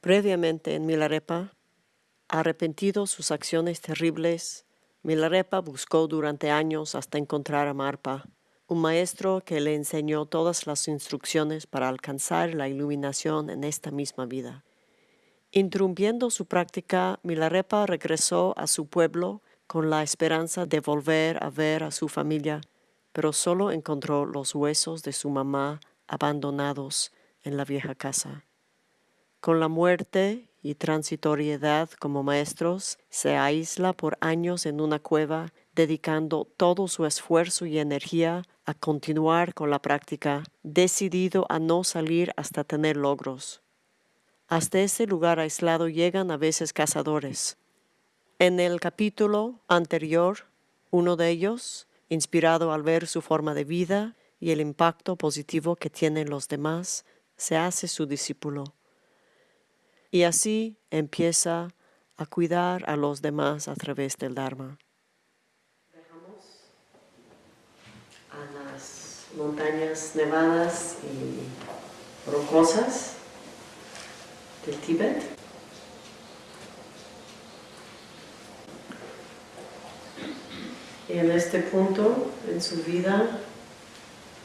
Previamente en Milarepa, arrepentido sus acciones terribles, Milarepa buscó durante años hasta encontrar a Marpa, un maestro que le enseñó todas las instrucciones para alcanzar la iluminación en esta misma vida. Interrumpiendo su práctica, Milarepa regresó a su pueblo con la esperanza de volver a ver a su familia, pero solo encontró los huesos de su mamá abandonados en la vieja casa. Con la muerte y transitoriedad como maestros, se aísla por años en una cueva, dedicando todo su esfuerzo y energía a continuar con la práctica, decidido a no salir hasta tener logros. Hasta ese lugar aislado llegan a veces cazadores. En el capítulo anterior, uno de ellos, inspirado al ver su forma de vida y el impacto positivo que tienen los demás, se hace su discípulo y así empieza a cuidar a los demás a través del Dharma. Dejamos a las montañas nevadas y rocosas del Tíbet. Y en este punto en su vida,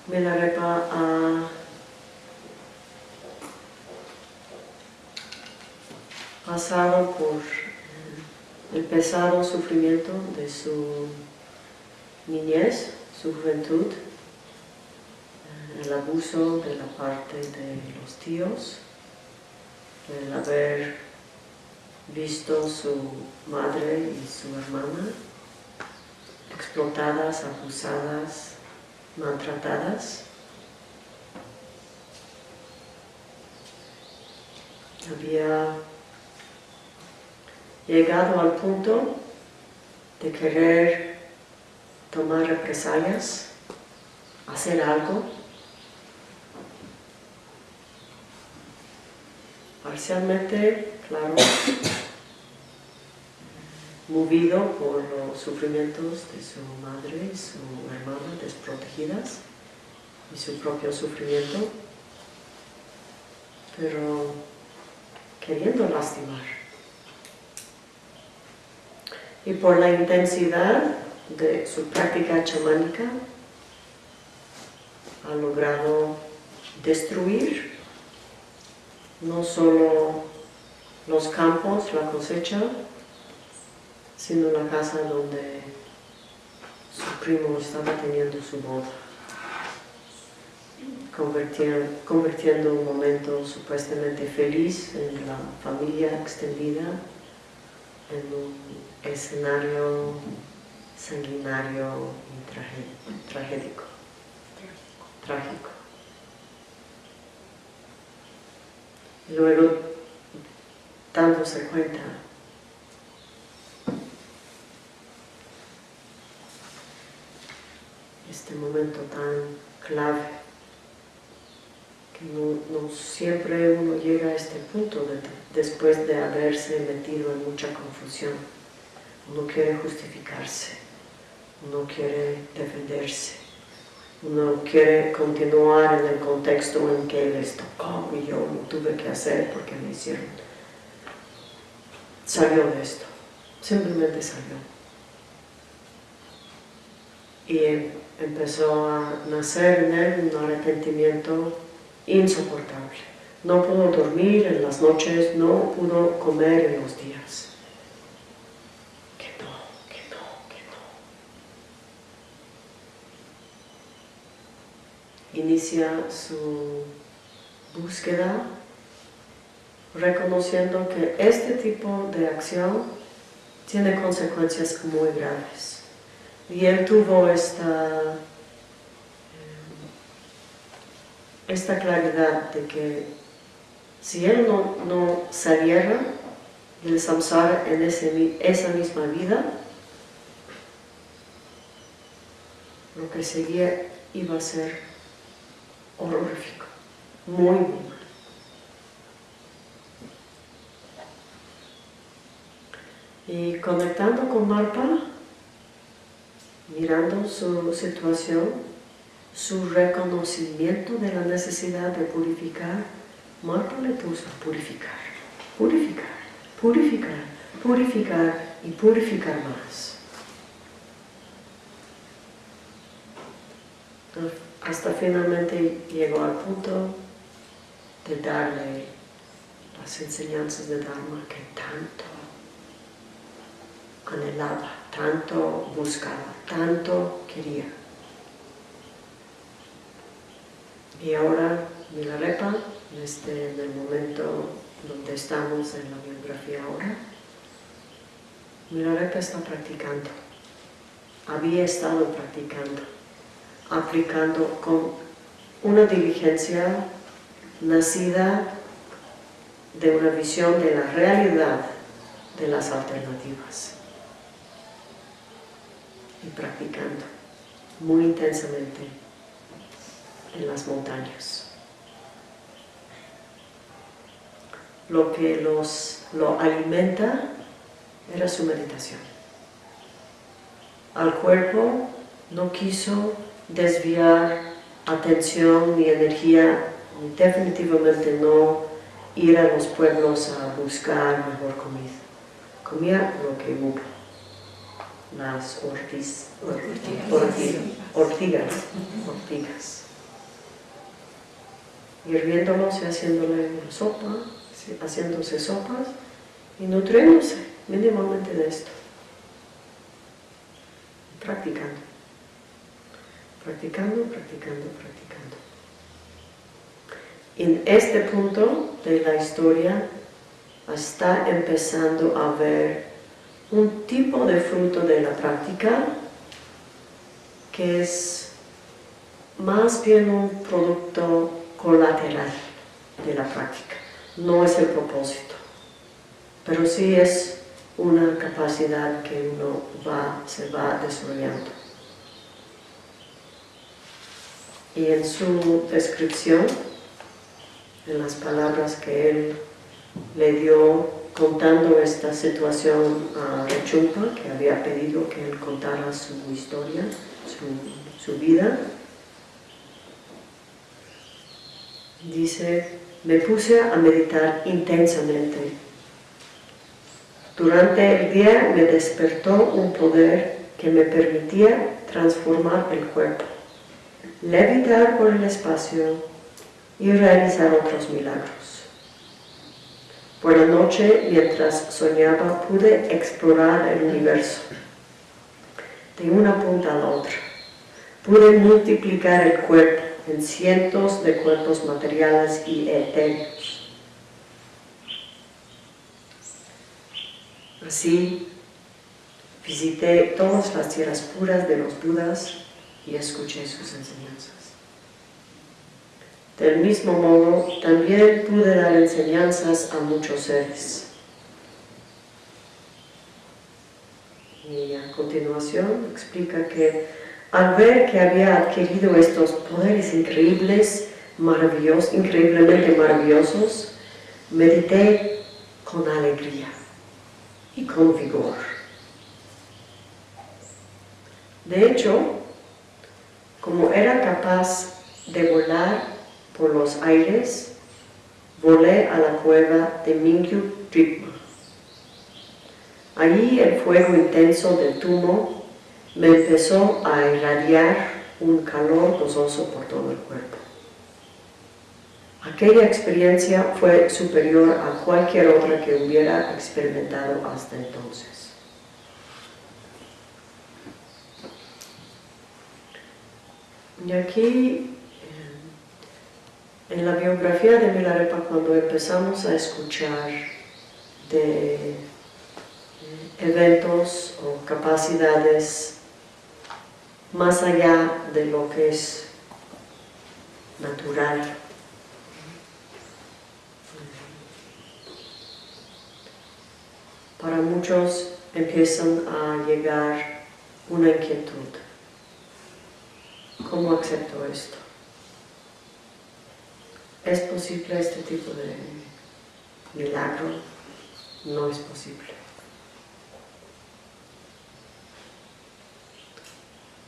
Milarepa ha pasado por el pesado sufrimiento de su niñez, su juventud, el abuso de la parte de los tíos, el haber visto su madre y su hermana explotadas, abusadas, maltratadas. Había llegado al punto de querer tomar represalias, hacer algo, parcialmente, claro, movido por los sufrimientos de su madre y su hermana desprotegidas y su propio sufrimiento, pero queriendo lastimar y por la intensidad de su práctica chamánica ha logrado destruir no solo los campos, la cosecha, sino la casa donde su primo estaba teniendo su boda, convirtiendo un momento supuestamente feliz en la familia extendida en un escenario sanguinario y tragédico, trágico. Y luego, dándose cuenta este momento tan clave no, siempre uno llega a este punto después de haberse metido en mucha confusión. Uno quiere justificarse, uno quiere defenderse, uno quiere continuar en el contexto en que les tocó y yo lo tuve que hacer porque me hicieron. Salió de esto, simplemente salió. Y em, empezó a nacer en él un arrepentimiento insoportable. No pudo dormir en las noches, no pudo comer en los días. Que no, que no, que no. Inicia su búsqueda reconociendo que este tipo de acción tiene consecuencias muy graves. Y él tuvo esta esta claridad de que si él no, no saliera del samsara en ese, esa misma vida, lo que seguía iba a ser horrorífico, muy, muy. Y conectando con Marpa, mirando su situación, su reconocimiento de la necesidad de purificar, Marpa le puso a purificar. purificar, purificar, purificar y purificar más. Hasta finalmente llegó al punto de darle las enseñanzas de Dharma que tanto anhelaba, tanto buscaba, tanto quería. Y ahora Milarepa, este, en el momento donde estamos en la biografía ahora, Milarepa está practicando, había estado practicando, aplicando con una diligencia nacida de una visión de la realidad de las alternativas. Y practicando muy intensamente en las montañas. Lo que los, lo alimenta era su meditación. Al cuerpo no quiso desviar atención ni energía, definitivamente no ir a los pueblos a buscar mejor comida. Comía lo que hubo las ortiz, ortigas, ortigas, hirviéndolos y haciéndole sopa, haciéndose sopas y nutriéndose mínimamente de esto. Practicando, practicando, practicando, practicando. En este punto de la historia está empezando a ver un tipo de fruto de la práctica que es más bien un producto colateral de la práctica. No es el propósito, pero sí es una capacidad que uno va, se va desarrollando. Y en su descripción, en las palabras que él le dio contando esta situación a Rechumpa, que había pedido que él contara su historia, su, vida. Dice, me puse a meditar intensamente. Durante el día me despertó un poder que me permitía transformar el cuerpo, levitar por el espacio y realizar otros milagros. Por la noche, mientras soñaba, pude explorar el universo, de una punta a la otra. Pude multiplicar el cuerpo en cientos de cuerpos materiales y etéreos. Así, visité todas las tierras puras de los Budas y escuché sus enseñanzas. Del mismo modo, también pude dar enseñanzas a muchos seres. Y a continuación explica que al ver que había adquirido estos poderes increíbles, maravillosos, increíblemente maravillosos, medité con alegría y con vigor. De hecho, como era capaz de volar por los aires, volé a la cueva de Mingyu Drikma. Allí el fuego intenso del tumo me empezó a irradiar un calor gozoso por todo el cuerpo. Aquella experiencia fue superior a cualquier otra que hubiera experimentado hasta entonces. Y aquí en la biografía de Milarepa, cuando empezamos a escuchar de eventos o capacidades más allá de lo que es natural, para muchos empiezan a llegar una inquietud. ¿Cómo acepto esto? ¿Es posible este tipo de milagro? No es posible.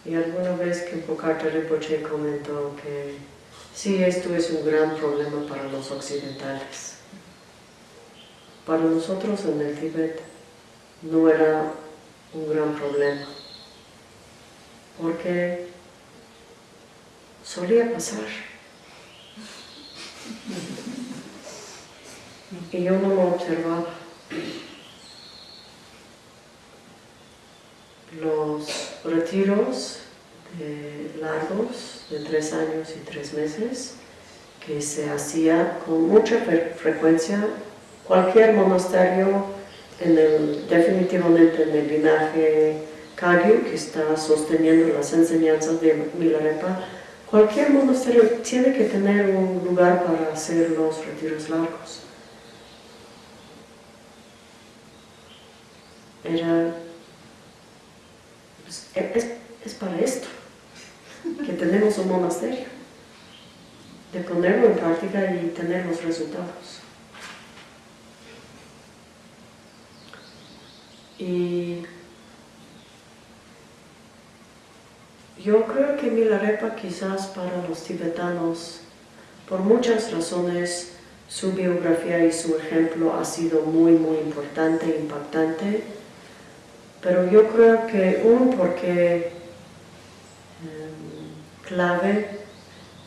Y alguna vez que Pocarte Rinpoche comentó que sí, esto es un gran problema para los occidentales. para nosotros en el Tíbet no era un gran problema, porque solía pasar. Y yo no lo observaba. Los retiros largos de tres años y tres meses que se hacía con mucha frecuencia cualquier monasterio en el, definitivamente en el linaje Kagyu que está sosteniendo las enseñanzas de Milarepa cualquier monasterio tiene que tener un lugar para hacer los retiros largos. Era es, para esto que tenemos un monasterio de ponerlo en práctica y tener los resultados. Y yo creo que Milarepa quizás para los tibetanos, por muchas razones, su biografía y su ejemplo ha sido muy, muy importante, impactante, pero yo creo que un porque em, clave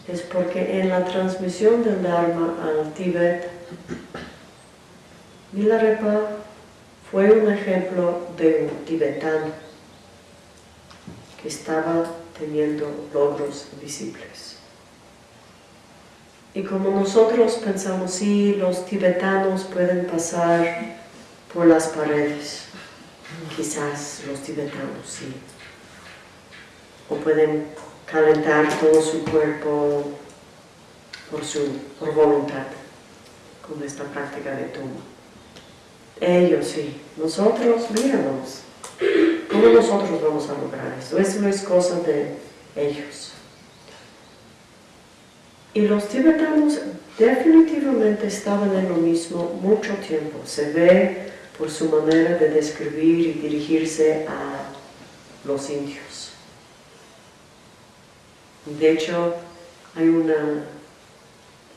es porque en la transmisión del Dharma al Tíbet, Milarepa fue un ejemplo de un tibetano que estaba teniendo logros visibles. Y como nosotros pensamos, sí, los tibetanos pueden pasar por las paredes, quizás los tibetanos sí, o pueden calentar todo su cuerpo por su por voluntad con esta práctica de tumba. Ellos sí, nosotros, míranos, ¿cómo nosotros vamos a lograr esto? Eso es cosa de ellos. Y los tibetanos definitivamente estaban en lo mismo mucho tiempo. Se ve por su manera de describir y dirigirse a los indios. De hecho, hay una,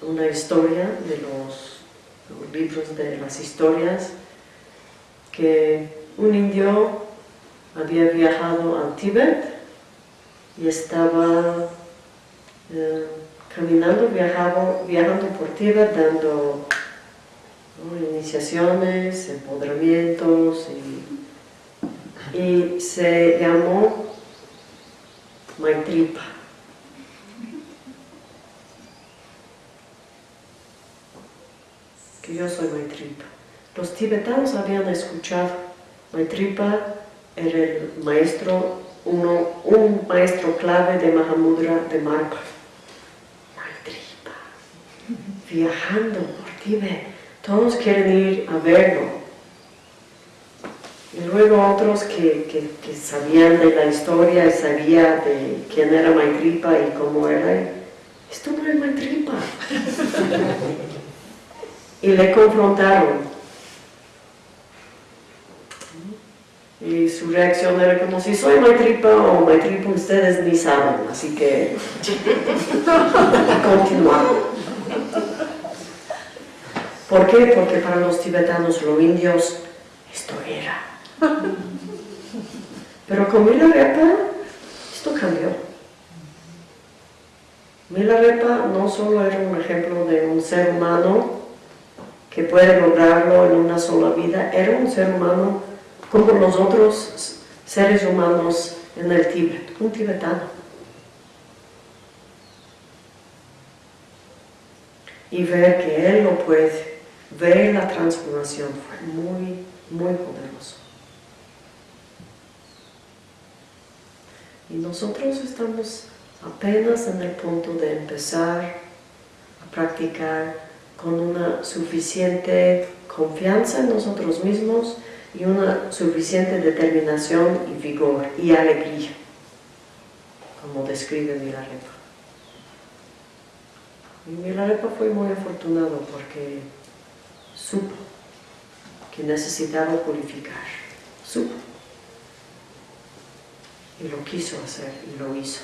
una historia de los, libros de las historias que un indio había viajado al Tíbet y estaba eh, caminando, viajando, viajando por Tíbet, dando iniciaciones, empoderamientos y, y se llamó Maitripa. yo soy Maitripa. Los tibetanos habían escuchado, Maitripa era el maestro, uno, un maestro clave de Mahamudra de Marpa. Maitripa, viajando por Tibet, todos quieren ir a verlo. Y luego otros que, que, sabían de la historia y sabían de quién era Maitripa y cómo era, esto no es Maitripa. y le confrontaron. Y su reacción era como si soy Maitripa o Maitripa ustedes ni saben, así que continuamos. ¿Por qué? Porque para los tibetanos, los indios, esto era. Pero con Milarepa, esto cambió. Milarepa no solo era un ejemplo de un ser humano que puede lograrlo en una sola vida, era un ser humano como los otros seres humanos en el Tíbet, un tibetano. Y ver que él lo puede, ver la transformación fue muy, muy poderoso. Y nosotros estamos apenas en el punto de empezar a practicar con una suficiente confianza en nosotros mismos y una suficiente determinación y vigor y alegría, como describe Milarepa. Y Milarepa fue muy afortunado porque supo que necesitaba purificar, supo, y lo quiso hacer y lo hizo.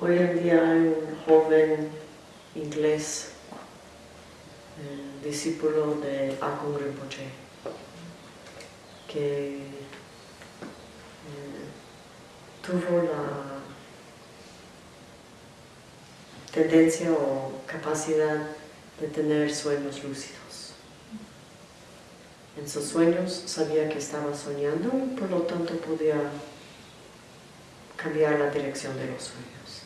Hoy en día hay un joven inglés, discípulo de Akon Rinpoche, que tuvo la tendencia o capacidad de tener sueños lúcidos. En sus sueños sabía que estaba soñando y por lo tanto podía cambiar la dirección de los sueños.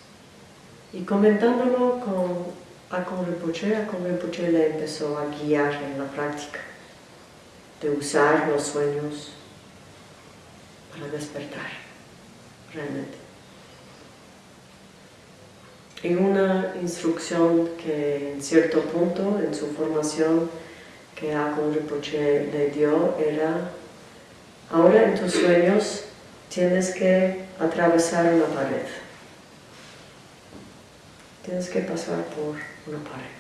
Y comentándolo con Akon Rinpoche, Akon Rinpoche le empezó a guiar en la práctica de usar los sueños para despertar, realmente. Y una instrucción que en cierto punto en su formación que Akon Rinpoche le dio era ahora en tus sueños tienes que atravesar una pared. Tienes que pasar por una pared.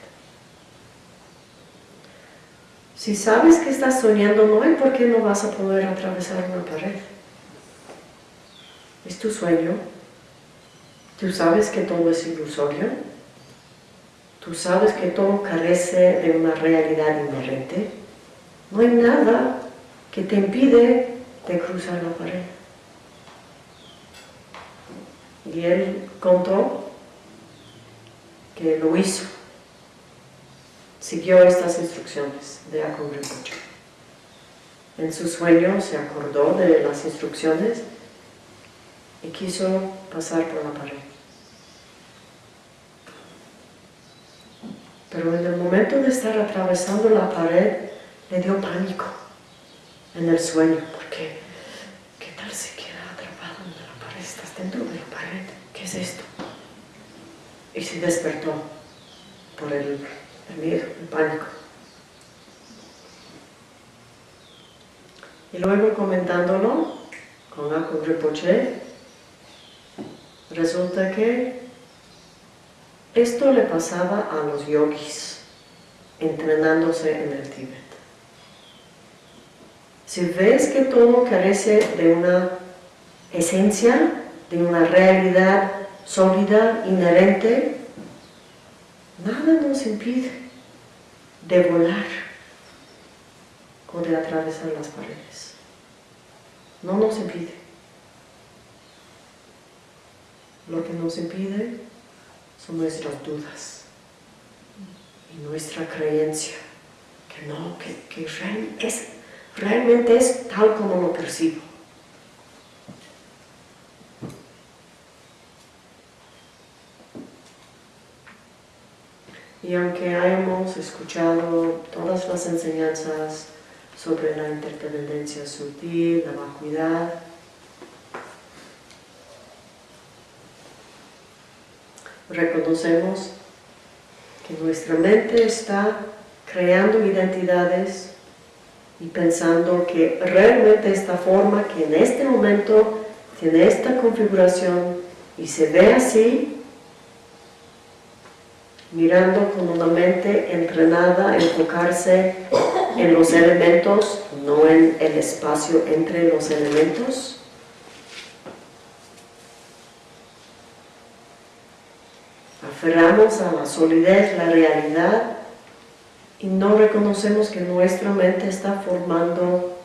Si sabes que estás soñando, no hay por qué no vas a poder atravesar una pared. Es tu sueño. Tú sabes que todo es ilusorio. Tú sabes que todo carece de una realidad inherente. No hay nada que te impide de cruzar la pared. Y él contó que lo hizo. Siguió estas instrucciones de Rinpoche. En su sueño se acordó de las instrucciones y quiso pasar por la pared. Pero en el momento de estar atravesando la pared, le dio pánico en el sueño, porque ¿qué tal si queda atrapado en la pared? Estás dentro de la pared, ¿qué es esto? Y se despertó por el, el miedo, el pánico. Y luego comentándolo con Akon Rinpoche, resulta que esto le pasaba a los yogis entrenándose en el Tíbet. Si ves que todo carece de una esencia, de una realidad sólida, inherente, nada nos impide de volar o de atravesar las paredes. No nos impide. Lo que nos impide son nuestras dudas y nuestra creencia que no, que, que es, realmente es tal como lo percibo. Y aunque hayamos escuchado todas las enseñanzas sobre la interdependencia sutil, la vacuidad, reconocemos que nuestra mente está creando identidades y pensando que realmente esta forma que en este momento tiene esta configuración y se ve así, mirando con una mente entrenada a enfocarse en los elementos, no en el espacio entre los elementos, a la solidez, la realidad, y no reconocemos que nuestra mente está formando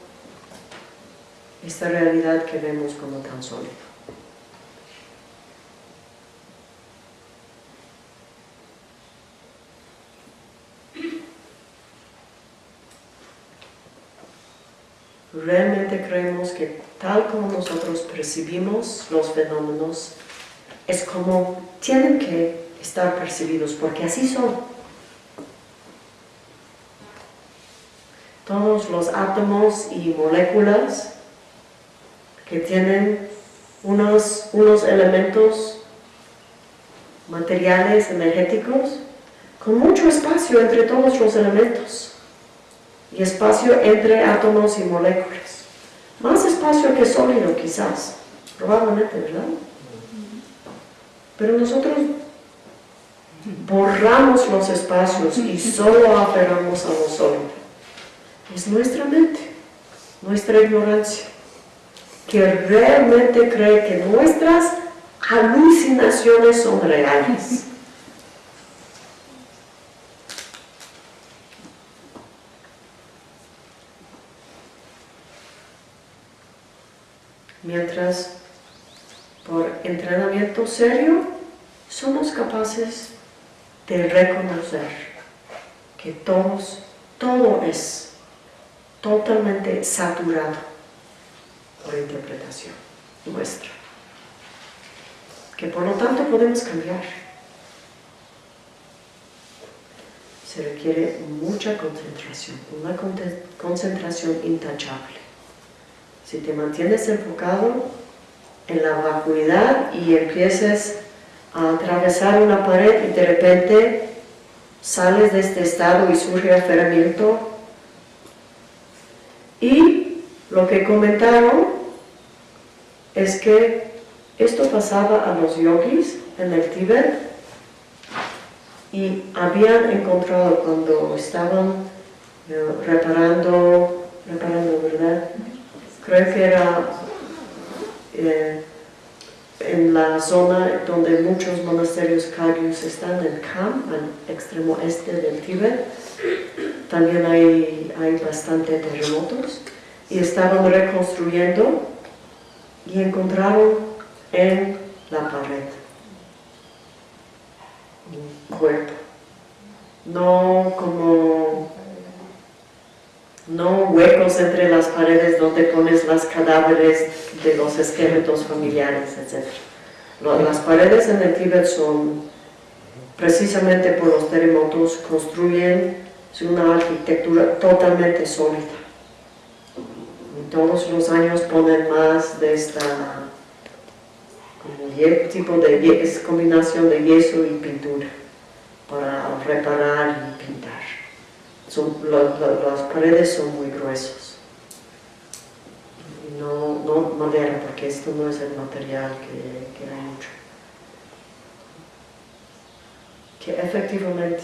esta realidad que vemos como tan sólida. Realmente creemos que tal como nosotros percibimos los fenómenos, es como tienen que estar percibidos, porque así son. Todos los átomos y moléculas que tienen unos, unos elementos materiales, energéticos, con mucho espacio entre todos los elementos y espacio entre átomos y moléculas. Más espacio que sólido quizás, probablemente, ¿verdad? Pero nosotros borramos los espacios y solo aferramos a lo sólido. Es nuestra mente, nuestra ignorancia, que realmente cree que nuestras alucinaciones son reales. Mientras por entrenamiento serio somos capaces de reconocer que todos, todo es totalmente saturado por interpretación nuestra. Que por lo tanto podemos cambiar. Se requiere mucha concentración, una concentración intachable. Si te mantienes enfocado en la vacuidad y empieces a atravesar una pared y de repente sales de este estado y surge aferramiento. Y lo que comentaron es que esto pasaba a los yogis en el Tíbet y habían encontrado cuando estaban eh, reparando, reparando, ¿verdad? creo que era eh, en la zona donde muchos monasterios kagyus están, en Kham, al extremo este del Tíbet, también hay, hay bastante terremotos, y estaban reconstruyendo y encontraron en la pared un cuerpo, no como no huecos entre las paredes donde pones las cadáveres de los esqueletos familiares, etc. Las paredes en el Tíbet son, precisamente por los terremotos, construyen una arquitectura totalmente sólida. Todos los años ponen más de esta tipo de combinación de yeso y pintura para reparar y pintar las paredes son muy gruesos. No, no madera, porque esto no es el material que, que hay mucho. Que efectivamente,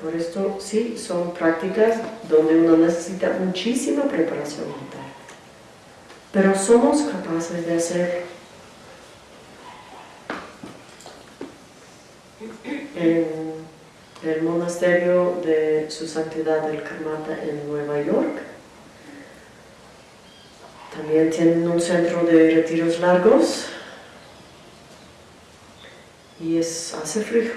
por esto sí son prácticas donde uno necesita muchísima preparación mental. Pero somos capaces de hacer el monasterio de su santidad del Karmata en Nueva York. También tienen un centro de retiros largos y es, hace frío.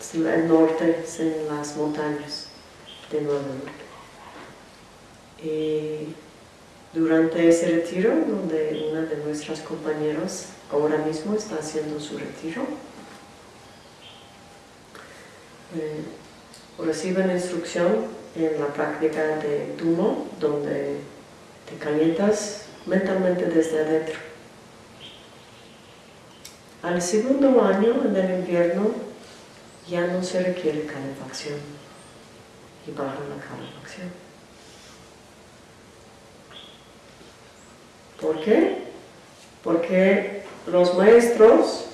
Es el norte, es en las montañas de Nueva York. Y durante ese retiro, donde una de nuestras compañeras ahora mismo está haciendo su retiro, reciben instrucción en la práctica de Tumo, donde te calientas mentalmente desde adentro. Al segundo año, en el invierno, ya no se requiere calefacción y baja la calefacción. ¿Por qué? Porque los maestros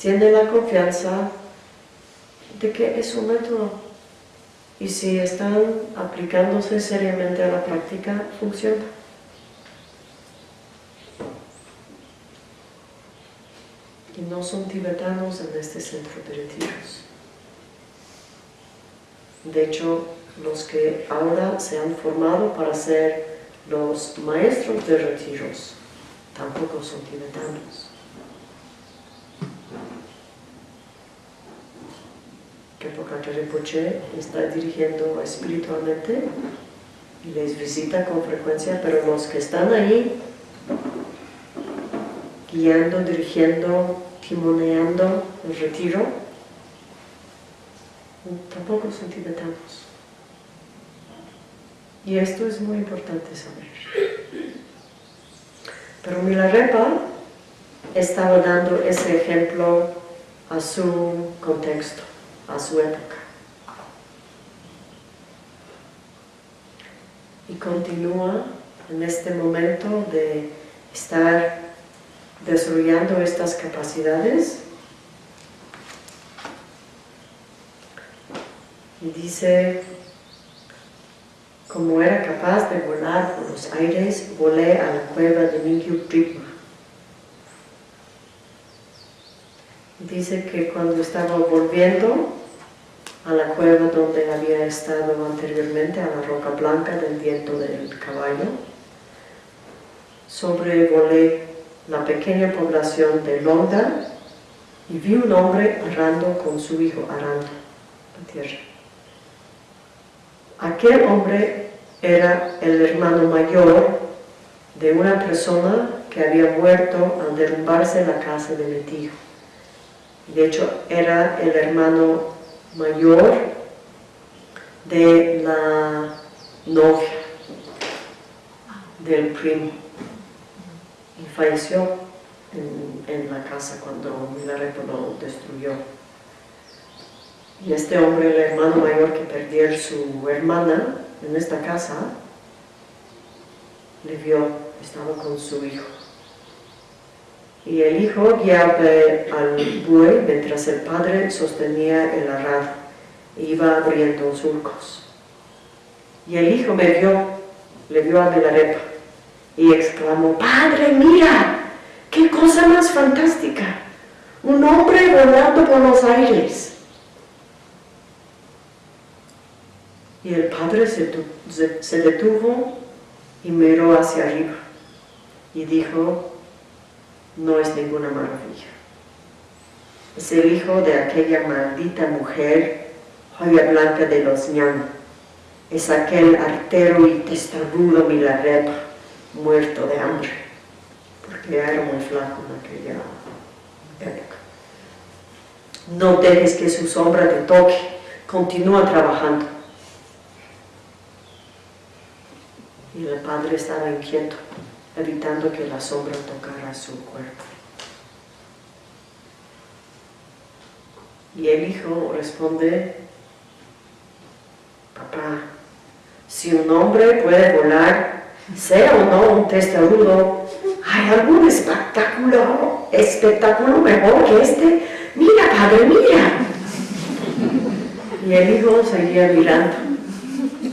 tienen la confianza de que es un método y si están aplicándose seriamente a la práctica, funciona. Y no son tibetanos en este centro de retiros. De hecho, los que ahora se han formado para ser los maestros de retiros tampoco son tibetanos. Que Rinpoche está dirigiendo espiritualmente y les visita con frecuencia, pero los que están ahí guiando, dirigiendo, timoneando el retiro, tampoco son tibetanos. Y esto es muy importante saber. Pero Milarepa estaba dando ese ejemplo a su contexto a su época. Y continúa en este momento de estar desarrollando estas capacidades y dice como era capaz de volar por los aires, volé a la cueva de Mingyu Tripma. Dice que cuando estaba volviendo a la cueva donde había estado anteriormente, a la roca blanca del viento del caballo, sobrevolé la pequeña población de Londa y vi un hombre arando con su hijo, arando la tierra. Aquel hombre era el hermano mayor de una persona que había muerto al derrumbarse la casa de mi tío. De hecho, era el hermano mayor de la novia del primo y falleció en, la casa cuando Milarepa lo destruyó. Y este hombre, el hermano mayor que perdió su hermana en esta casa, le vio, estaba con su hijo. Y el hijo guiaba al buey mientras el padre sostenía el arado e iba abriendo surcos. Y el hijo me vio, le vio a Milarepa y exclamó, ¡Padre, mira! ¡Qué cosa más fantástica! Un hombre volando por los aires. Y el padre se, se detuvo y miró hacia arriba y dijo, no es ninguna maravilla. Es el hijo de aquella maldita mujer, joya blanca de los ñan. Es aquel artero y testarudo Milarepa muerto de hambre, porque era muy flaco en aquella época. No dejes que su sombra te toque, continúa trabajando. Y el padre estaba inquieto, evitando que la sombra tocara su cuerpo. Y el hijo responde, papá, si un hombre puede volar sea o no un testarudo, ¿hay algún espectáculo, espectáculo mejor que este? Mira, padre, mira. Y el hijo seguía mirando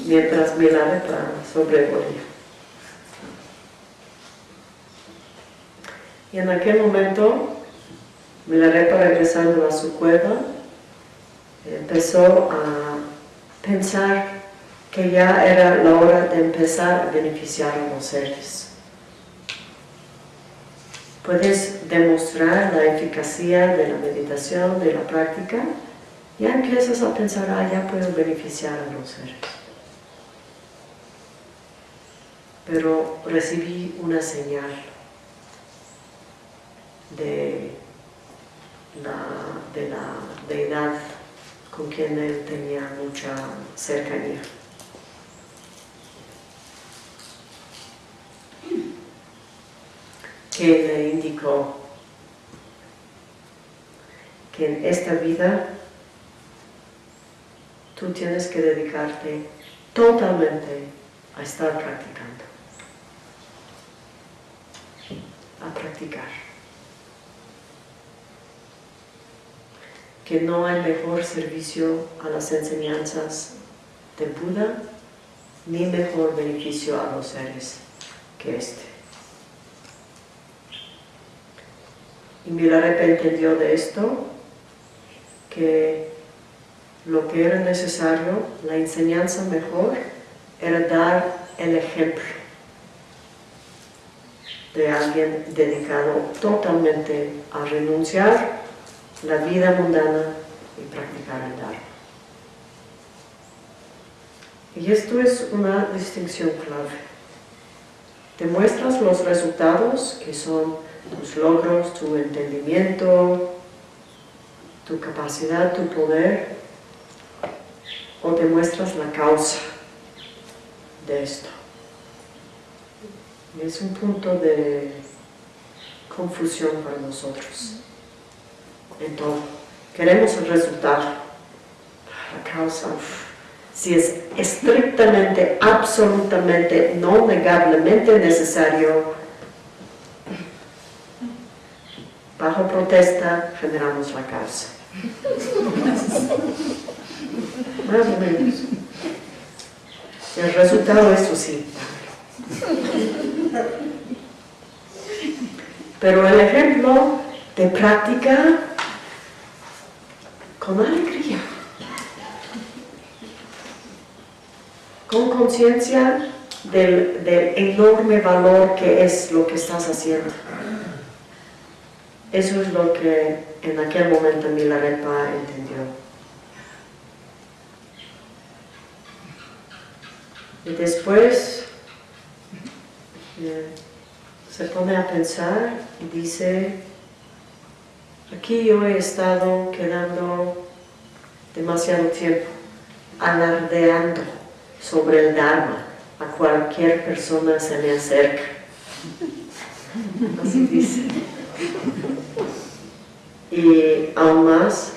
mientras miraba sobrevolía. Y en aquel momento, Milarepa regresando a su cueva, empezó a pensar que ya era la hora de empezar a beneficiar a los seres. Puedes demostrar la eficacia de la meditación, de la práctica, ya empiezas a pensar, ah, ya puedo beneficiar a los seres. Pero recibí una señal de la, de la deidad con quien él tenía mucha cercanía. que le indicó que en esta vida tú tienes que dedicarte totalmente a estar practicando, a practicar. Que no hay mejor servicio a las enseñanzas de Buda, ni mejor beneficio a los seres que este. Y Milarepa entendió de esto que lo que era necesario, la enseñanza mejor, era dar el ejemplo de alguien dedicado totalmente a renunciar la vida mundana y practicar el Dharma. Y esto es una distinción clave. Demuestras los resultados que son tus logros, tu entendimiento, tu capacidad, tu poder, o demuestras la causa de esto. es un punto de confusión para nosotros en todo. Queremos el resultado, la causa, si es estrictamente, absolutamente, no negablemente necesario, Bajo protesta generamos la causa. Más o menos. El resultado es sí. Pero el ejemplo de práctica con alegría, con conciencia del, enorme valor que es lo que estás haciendo. Eso es lo que en aquel momento Milarepa entendió. Y después eh, se pone a pensar y dice, aquí yo he estado quedando demasiado tiempo alardeando sobre el Dharma a cualquier persona se me acerca. Así dice. Y aún más,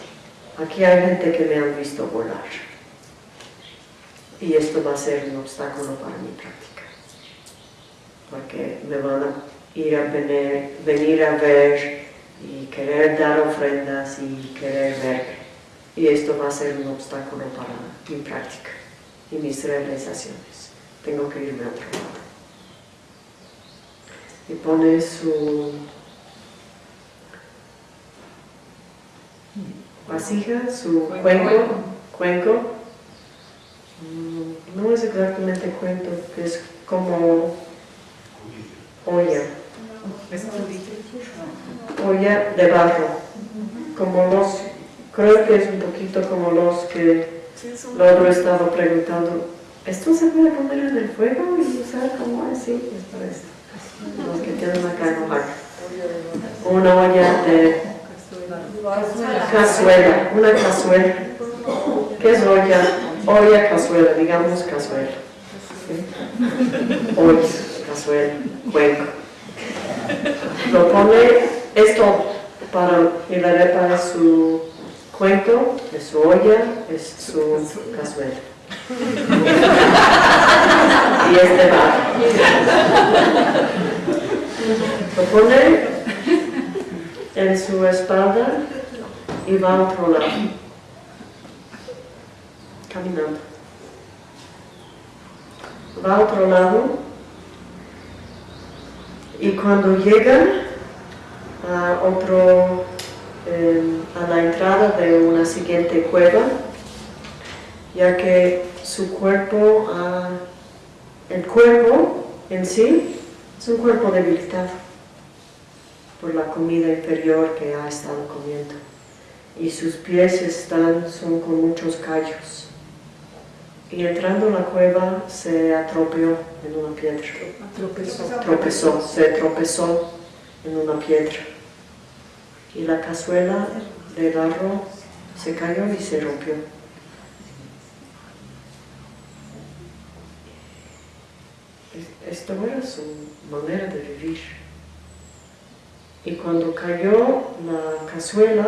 aquí hay gente que me han visto volar. Y esto va a ser un obstáculo para mi práctica. Porque me van a ir a venir, venir a ver y querer dar ofrendas y querer ver. Y esto va a ser un obstáculo para mi práctica y mis realizaciones. Tengo que irme a otro lado. Y pone su vasija, su cuenco, cuenco no es exactamente cuento, que es como olla. Olla de barro. Como los, creo que es un poquito como los que lo he estado preguntando. ¿Esto se puede poner en el fuego y usar como así? Es para esto. Los que tienen acá en Una olla de cazuela, una cazuela. ¿Qué es olla? olla, cazuela, digamos cazuela. Olla, cazuela, cuenco. Lo pone, esto para arepa es su cuenco, es su olla, es su cazuela. y este va. Lo pone en su espalda y va a otro lado caminando. Va a otro lado y cuando llegan a otro, em, a la entrada de una siguiente cueva, ya que su cuerpo, el cuerpo en sí es un cuerpo debilitado por la comida inferior que ha estado comiendo. Y sus pies están, son con muchos callos y entrando en la cueva se atropeó en una piedra. Tropezó. Tropezó, se tropezó en una piedra. Y la cazuela de barro se cayó y se rompió. Esto era su manera de vivir. Y cuando cayó la cazuela,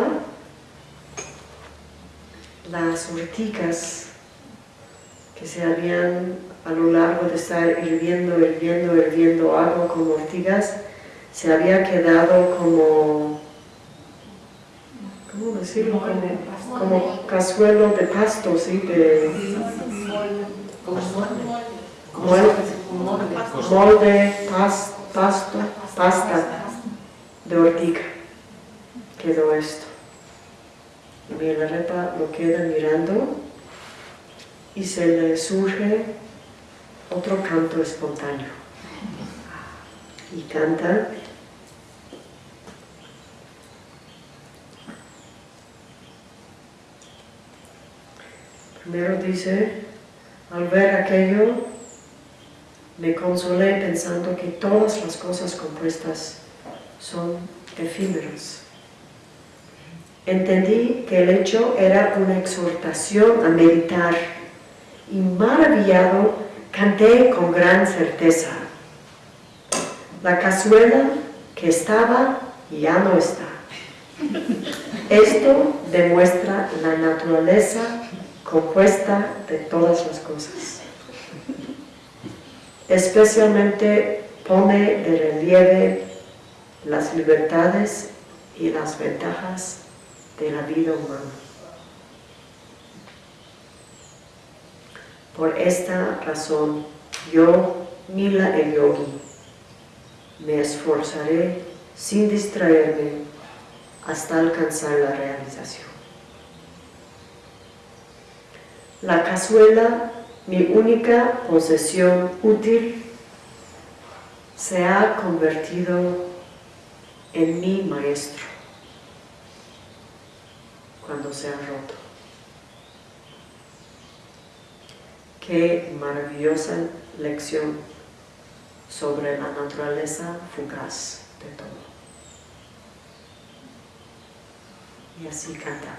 las urticas que se habían a lo largo de estar hirviendo, hirviendo, hirviendo agua como ortigas, se había quedado como, ¿cómo decirlo? Como, cazuelo de pasto, ¿sí? De, molde, pasto, pasta de ortiga. Quedó esto. Y la repa lo queda mirando y se le surge otro canto espontáneo. Y canta Primero dice, al ver aquello, me consolé pensando que todas las cosas compuestas son efímeras. Entendí que el hecho era una exhortación a meditar y maravillado canté con gran certeza. La cazuela que estaba ya no está. Esto demuestra la naturaleza compuesta de todas las cosas. Especialmente pone de relieve las libertades y las ventajas de la vida humana. Por esta razón, yo, Mila el Yogi, me esforzaré sin distraerme hasta alcanzar la realización. La cazuela, mi única posesión útil, se ha convertido en mi maestro cuando se ha roto. Qué maravillosa lección sobre la naturaleza fugaz de todo. Y así cantaba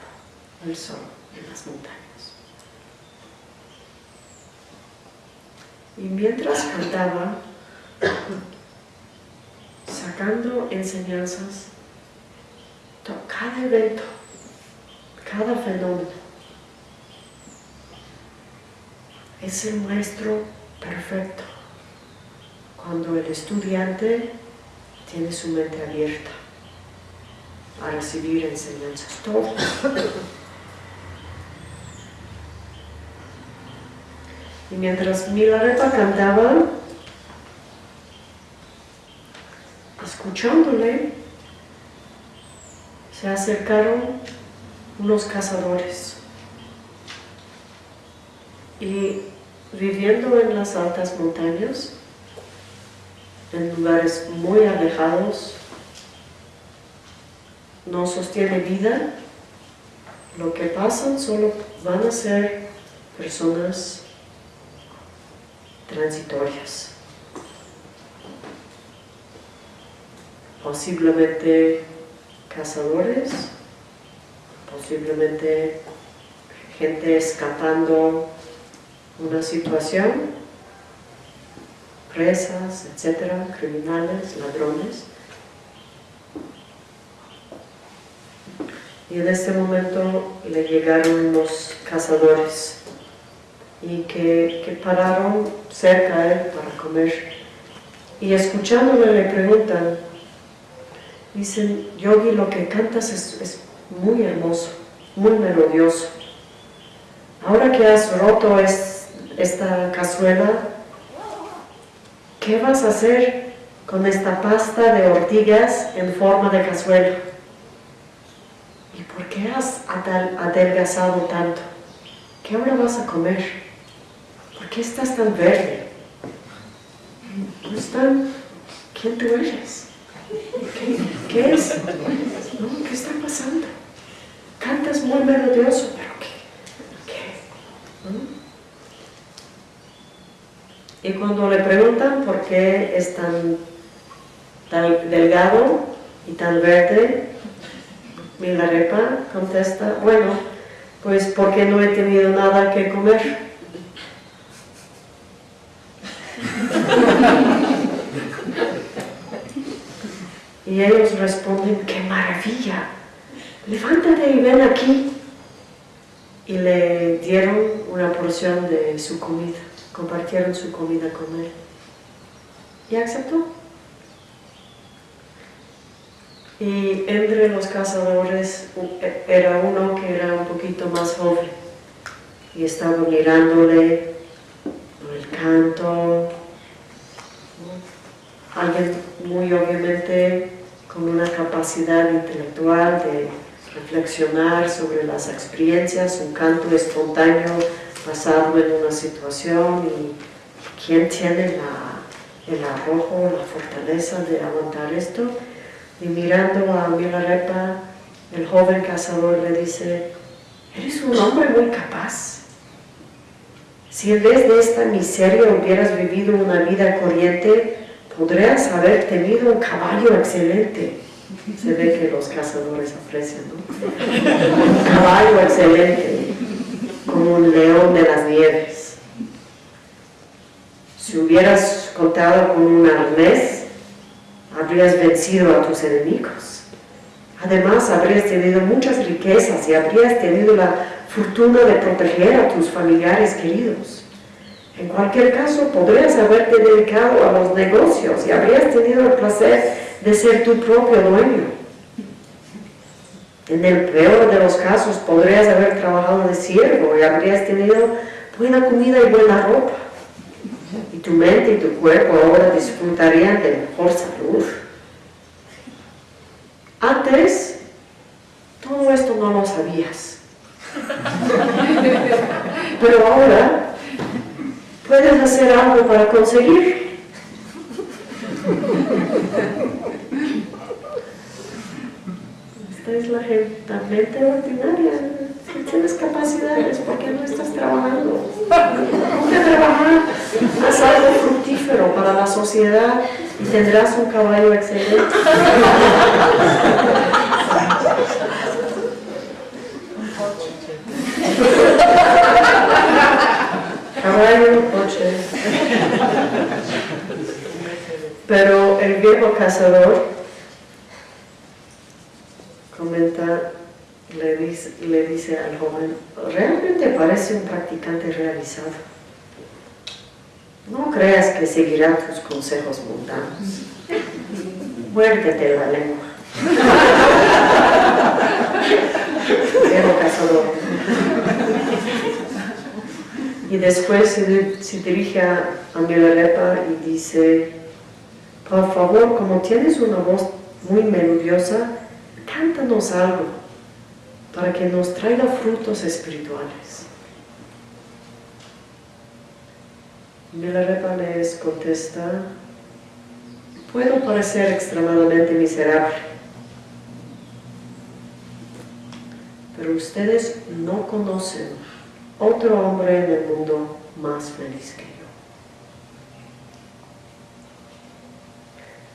el sol en las montañas. Y mientras cantaba, sacando enseñanzas, cada evento, cada fenómeno, es el maestro perfecto cuando el estudiante tiene su mente abierta a recibir enseñanzas. Todo. Y mientras Milarepa cantaba, escuchándole, se acercaron unos cazadores y viviendo en las altas montañas, en lugares muy alejados, no sostiene vida, lo que pasan solo van a ser personas transitorias. Posiblemente cazadores, posiblemente gente escapando una situación, presas, etcétera, criminales, ladrones. Y en este momento le llegaron los cazadores y que, pararon cerca de él para comer. Y escuchándole le preguntan, dicen, Yogi, lo que cantas es, muy hermoso, muy melodioso. Ahora que has roto esta cazuela, ¿qué vas a hacer con esta pasta de ortigas en forma de cazuela? ¿Y por qué has adelgazado tanto? ¿Qué ahora vas a comer? ¿por qué estás tan verde? ¿Dónde están? ¿Quién tú eres? ¿Qué, es? ¿Qué está pasando? Cantas muy melodioso, pero ¿qué? ¿Qué? Y cuando le preguntan por qué es tan, delgado y tan verde, Milarepa contesta, bueno, pues porque no he tenido nada que comer. Y ellos responden, ¡qué maravilla! Levántate y ven aquí. Y le dieron una porción de su comida, compartieron su comida con él. Y aceptó. Y entre los cazadores era uno que era un poquito más joven y estaba mirándole el canto, alguien muy obviamente con una capacidad intelectual de reflexionar sobre las experiencias, un canto espontáneo basado en una situación y quién tiene el arrojo, la fortaleza de aguantar esto. Y mirando a Milarepa, el joven cazador le dice, eres un hombre muy capaz. Si en vez de esta miseria hubieras vivido una vida corriente, podrías haber tenido un caballo excelente. Se ve que los cazadores aprecian, ¿no? Un caballo excelente, un león de las nieves. Si hubieras contado con un arnés, habrías vencido a tus enemigos. Además, habrías tenido muchas riquezas y habrías tenido la fortuna de proteger a tus familiares queridos. En cualquier caso, podrías haberte dedicado a los negocios y habrías tenido el placer de ser tu propio dueño. En el peor de los casos, podrías haber trabajado de siervo y habrías tenido buena comida y buena ropa. Y tu mente y tu cuerpo ahora disfrutarían de mejor salud. Antes, todo esto no lo sabías. Pero ahora puedes hacer algo para conseguir. Esta es la, mente ordinaria. Si tienes capacidades, ¿por qué no estás trabajando? Ponte a trabajar, haz algo fructífero para la sociedad y tendrás un caballo excelente. Caballo, coche. Pero el viejo cazador comenta, le dice, le dice al joven, realmente parece un practicante realizado. No creas que seguirá tus consejos mundanos. Muértete la lengua. Viejo cazador. Y después se, dirige a, a Milarepa y dice, por favor, como tienes una voz muy melodiosa, cántanos algo para que nos traiga frutos espirituales. Milarepa les contesta, puedo parecer extremadamente miserable, pero ustedes no conocen otro hombre en el mundo más feliz que yo.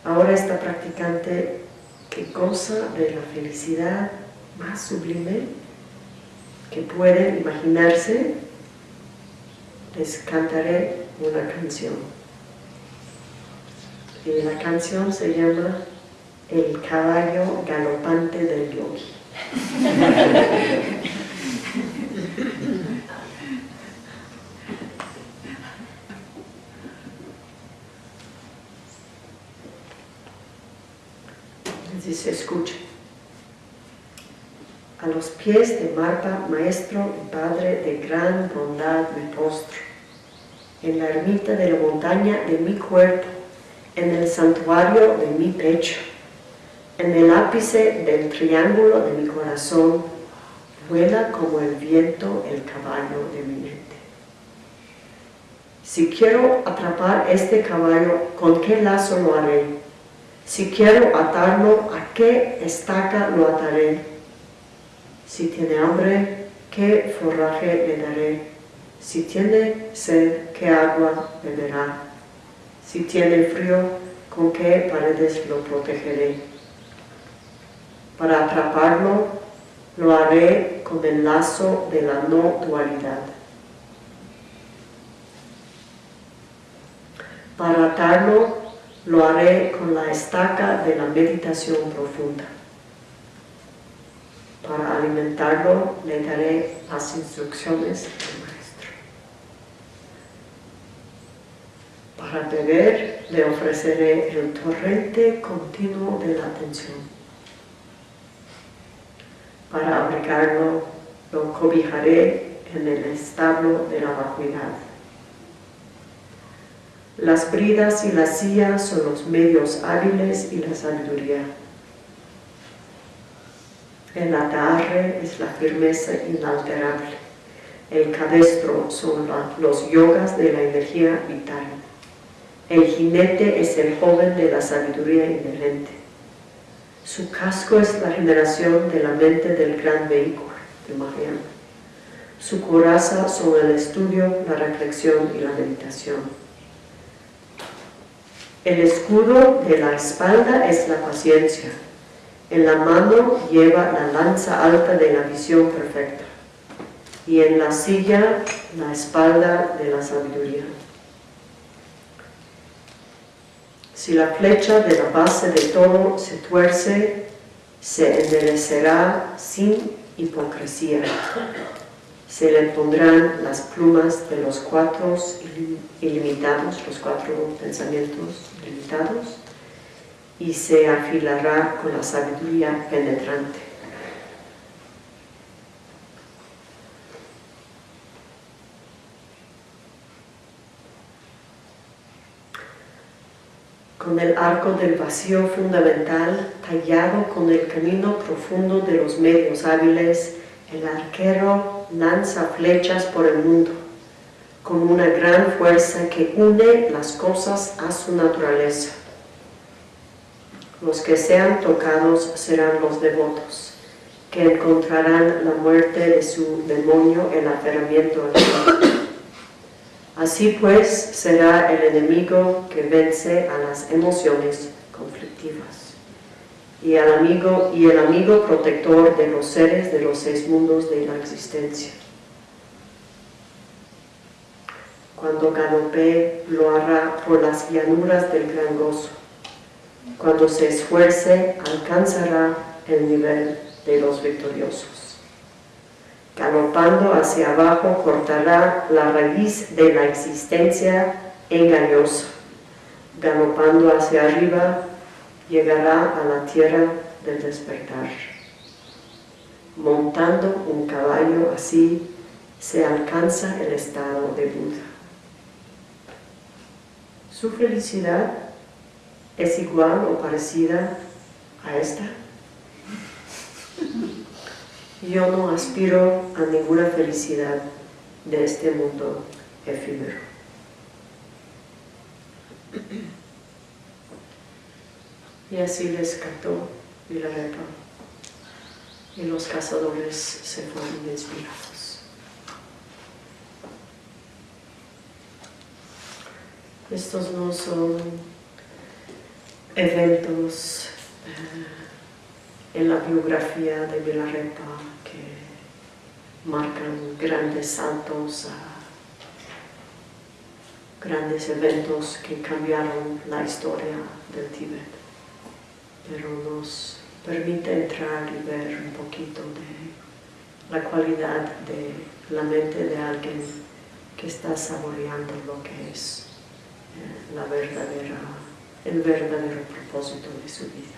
Ahora esta practicante que goza de la felicidad más sublime que puede imaginarse, les cantaré una canción. Y la canción se llama El caballo galopante del yogi. se escucha. A los pies de Marta, maestro y padre de gran bondad me postro, en la ermita de la montaña de mi cuerpo, en el santuario de mi pecho, en el ápice del triángulo de mi corazón, vuela como el viento el caballo de mi mente. Si quiero atrapar este caballo, ¿con qué lazo lo haré? Si quiero atarlo, ¿a qué estaca lo ataré? Si tiene hambre, ¿qué forraje le daré? Si tiene sed, ¿qué agua beberá? Si tiene frío, ¿con qué paredes lo protegeré? Para atraparlo, lo haré con el lazo de la no dualidad. Para atarlo, lo haré con la estaca de la meditación profunda. Alimentarlo le daré las instrucciones del Maestro. Para beber le ofreceré el torrente continuo de la atención. Para abrigarlo lo cobijaré en el establo de la vacuidad. Las bridas y las sillas son los medios hábiles y la sabiduría. El atarre es la firmeza inalterable. El cabestro son los yogas de la energía vital. El jinete es el joven de la sabiduría inherente. Su casco es la generación de la mente del gran vehículo de Mahayana. Su coraza son el estudio, la reflexión y la meditación. El escudo de la espalda es la paciencia. En la mano lleva la lanza alta de la visión perfecta. Y en la silla la espalda de la sabiduría. Si la flecha de la base de todo se tuerce, se enderecerá sin hipocresía se le pondrán las plumas de los cuatro ilimitados, los cuatro pensamientos ilimitados, y se afilará con la sabiduría penetrante. Con el arco del vacío fundamental tallado con el camino profundo de los medios hábiles, el arquero lanza flechas por el mundo con una gran fuerza que une las cosas a su naturaleza. Los que sean tocados serán los devotos, que encontrarán la muerte de su demonio el aferramiento al Así pues será el enemigo que vence a las emociones conflictivas y, amigo, y el amigo protector de los seres de los seis mundos de la existencia. Cuando galope lo hará por las llanuras del gran gozo. Cuando se esfuerce alcanzará el nivel de los victoriosos. Galopando hacia abajo cortará la raíz de la existencia engañosa. Galopando hacia arriba llegará a la tierra del despertar. Montando un caballo así se alcanza el estado de Buda. Su felicidad es igual o parecida a esta. Yo no aspiro a ninguna felicidad de este mundo efímero. Y así les cantó Milarepa y los cazadores se fueron inspirados. Estos no son eventos eh, en la biografía de Villarepa que marcan grandes saltos grandes eventos que cambiaron la historia del Tíbet, pero nos permite entrar y ver un poquito de la cualidad de la mente de alguien que está saboreando lo que es eh, la verdadera, el verdadero propósito de su vida.